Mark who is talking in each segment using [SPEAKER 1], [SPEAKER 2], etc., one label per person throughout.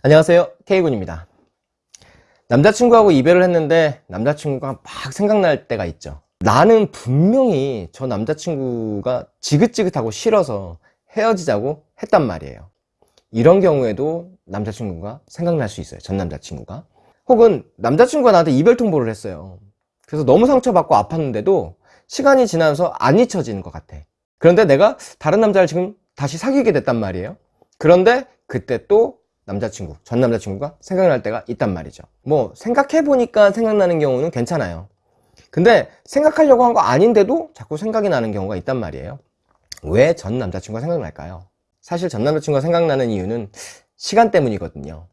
[SPEAKER 1] 안녕하세요. K군입니다. 남자친구하고 이별을 했는데 남자친구가 막 생각날 때가 있죠. 나는 분명히 저 남자친구가 지긋지긋하고 싫어서 헤어지자고 했단 말이에요. 이런 경우에도 남자친구가 생각날 수 있어요. 전 남자친구가. 혹은 남자친구가 나한테 이별 통보를 했어요. 그래서 너무 상처받고 아팠는데도 시간이 지나면서 안 잊혀지는 것 같아. 그런데 내가 다른 남자를 지금 다시 사귀게 됐단 말이에요. 그런데 그때 또 남자친구, 전 남자친구가 생각날 때가 있단 말이죠. 뭐 생각해보니까 생각나는 경우는 괜찮아요. 근데 생각하려고 한 거 아닌데도 자꾸 생각이 나는 경우가 있단 말이에요. 왜 전 남자친구가 생각날까요? 사실 전 남자친구가 생각나는 이유는 시간 때문이거든요.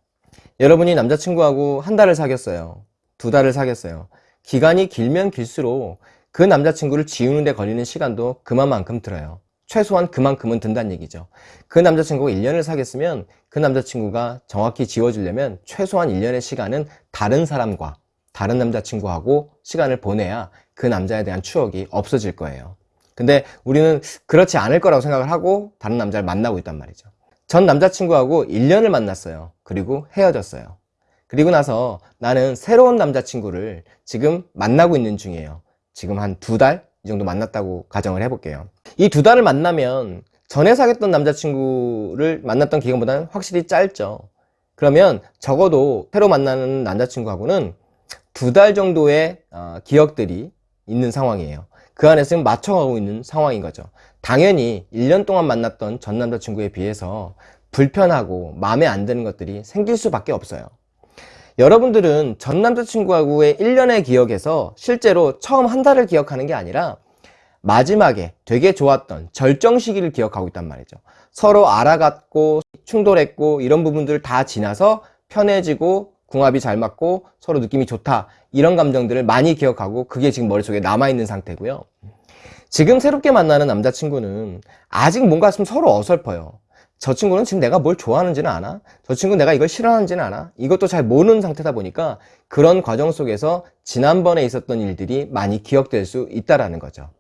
[SPEAKER 1] 여러분이 남자친구하고 한 달을 사귀었어요. 두 달을 사귀었어요. 기간이 길면 길수록 그 남자친구를 지우는 데 걸리는 시간도 그만큼 들어요 최소한 그만큼은 든다는 얘기죠. 그 남자친구가 1년을 사귀었으면 그 남자친구가 정확히 지워주려면 최소한 1년의 시간은 다른 사람과 다른 남자친구하고 시간을 보내야 그 남자에 대한 추억이 없어질 거예요. 근데 우리는 그렇지 않을 거라고 생각을 하고 다른 남자를 만나고 있단 말이죠. 전 남자친구하고 1년을 만났어요. 그리고 헤어졌어요. 그리고 나서 나는 새로운 남자친구를 지금 만나고 있는 중이에요. 지금 한 두 달 이 정도 만났다고 가정을 해볼게요. 이 두 달을 만나면 전에 사귀었던 남자친구를 만났던 기간보다는 확실히 짧죠. 그러면 적어도 새로 만나는 남자친구하고는 두 달 정도의 어, 기억들이 있는 상황이에요. 그 안에서 지금 맞춰가고 있는 상황인 거죠. 당연히 1년 동안 만났던 전 남자친구에 비해서 불편하고 마음에 안 드는 것들이 생길 수밖에 없어요 여러분들은 전 남자친구하고의 1년의 기억에서 실제로 처음 한 달을 기억하는 게 아니라 마지막에 되게 좋았던 절정 시기를 기억하고 있단 말이죠. 서로 알아갔고 충돌했고 이런 부분들을 다 지나서 편해지고 궁합이 잘 맞고 서로 느낌이 좋다 이런 감정들을 많이 기억하고 그게 지금 머릿속에 남아있는 상태고요. 지금 새롭게 만나는 남자친구는 아직 뭔가 좀 서로 어설퍼요 저 친구는 지금 내가 뭘 좋아하는지는 아나? 저 친구는 내가 이걸 싫어하는지는 아나? 이것도 잘 모르는 상태다 보니까 그런 과정 속에서 지난번에 있었던 일들이 많이 기억될 수 있다는 거죠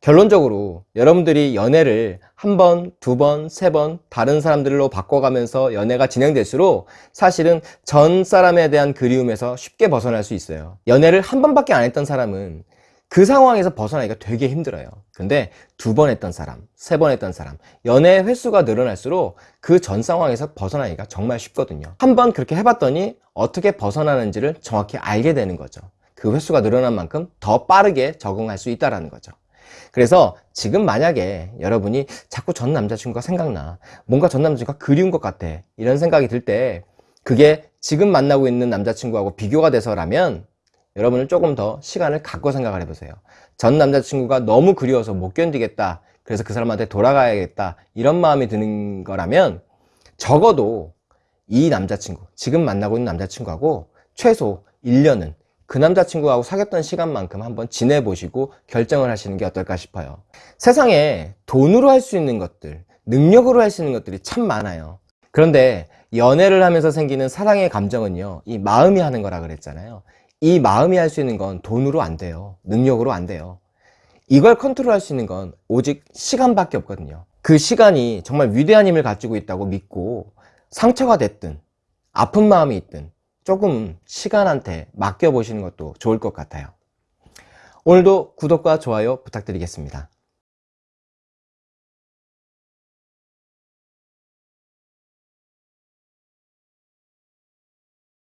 [SPEAKER 1] 결론적으로 여러분들이 연애를 한 번, 두 번, 세 번 다른 사람들로 바꿔가면서 연애가 진행될수록 사실은 전 사람에 대한 그리움에서 쉽게 벗어날 수 있어요 연애를 한 번밖에 안 했던 사람은 그 상황에서 벗어나기가 되게 힘들어요. 근데 두 번 했던 사람, 세 번 했던 사람 연애 횟수가 늘어날수록 그 전 상황에서 벗어나기가 정말 쉽거든요. 한 번 그렇게 해봤더니 어떻게 벗어나는지를 정확히 알게 되는 거죠. 그 횟수가 늘어난 만큼 더 빠르게 적응할 수 있다는 거죠. 그래서 지금 만약에 여러분이 자꾸 전 남자친구가 생각나 뭔가 전 남자친구가 그리운 것 같아 이런 생각이 들 때 그게 지금 만나고 있는 남자친구하고 비교가 돼서라면 여러분은 조금 더 시간을 갖고 생각을 해보세요. 전 남자친구가 너무 그리워서 못 견디겠다. 그래서 그 사람한테 돌아가야겠다. 이런 마음이 드는 거라면 적어도 이 남자친구 지금 만나고 있는 남자친구하고 최소 1년은 그 남자친구하고 사귀었던 시간만큼 한번 지내보시고 결정을 하시는 게 어떨까 싶어요. 세상에 돈으로 할 수 있는 것들 능력으로 할 수 있는 것들이 참 많아요. 그런데 연애를 하면서 생기는 사랑의 감정은요 이 마음이 하는 거라 그랬잖아요 이 마음이 할 수 있는 건 돈으로 안 돼요 능력으로 안 돼요 이걸 컨트롤할 수 있는 건 오직 시간밖에 없거든요 그 시간이 정말 위대한 힘을 가지고 있다고 믿고 상처가 됐든 아픈 마음이 있든 조금 시간한테 맡겨보시는 것도 좋을 것 같아요. 오늘도 구독과 좋아요 부탁드리겠습니다.